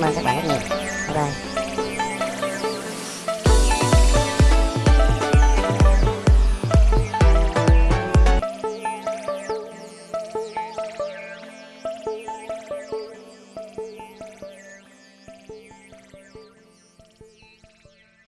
cảm ơn các bạn rất nhiều. Bye bye.